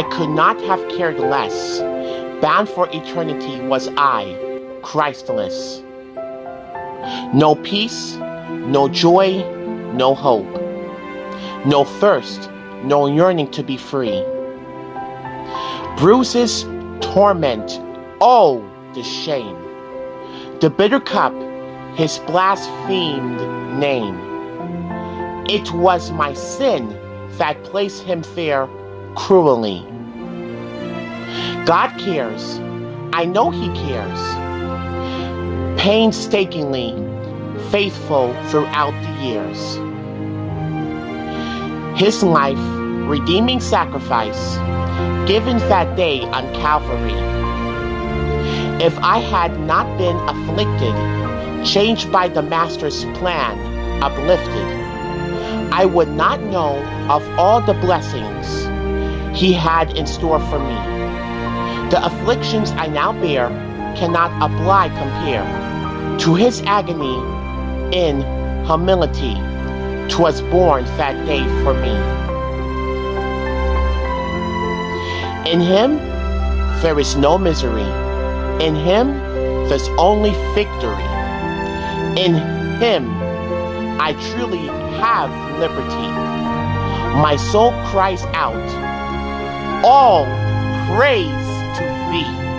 I could not have cared less. Bound for eternity was I, Christless. No peace, no joy, no hope. No thirst, no yearning to be free. Bruises, torment, oh, the shame. The bitter cup, his blasphemed name. It was my sin that placed him there cruelly. God cares. I know He cares. Painstakingly faithful throughout the years. His life, redeeming sacrifice, given that day on Calvary. If I had not been afflicted, changed by the Master's plan, uplifted, I would not know of all the blessings He had in store for me. The afflictions I now bear cannot apply compare to His agony in humility. 'Twas born that day for me. In Him there is no misery. In Him there's only victory. In Him I truly have liberty. My soul cries out, All praise Thee.